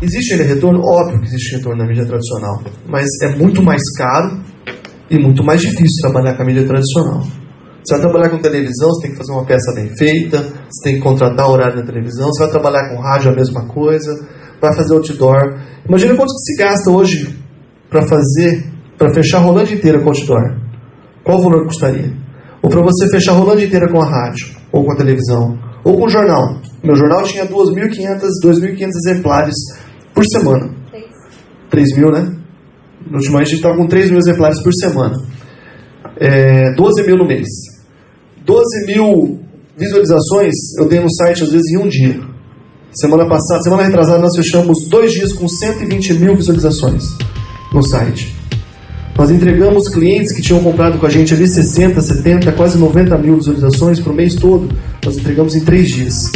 Existe retorno? Óbvio que existe retorno na mídia tradicional, mas é muito mais caro e muito mais difícil trabalhar com a mídia tradicional. Você vai trabalhar com televisão, você tem que fazer uma peça bem feita, você tem que contratar horário da televisão, você vai trabalhar com rádio a mesma coisa, vai fazer outdoor. Imagina quanto que se gasta hoje para fazer, para fechar a inteira com outdoor. Qual o valor que custaria? Ou para você fechar a inteira com a rádio, ou com a televisão, ou com jornal. Meu jornal tinha 2.500, 2.500 exemplares por semana. 3 mil, né? No último ano a gente estava com 3 mil exemplares por semana. É, 12 mil no mês. 12 mil visualizações eu tenho no site às vezes em um dia. Semana passada, semana retrasada, nós fechamos dois dias com 120 mil visualizações no site. Nós entregamos clientes que tinham comprado com a gente ali 60, 70, quase 90 mil visualizações para o mês todo. Nós entregamos em três dias.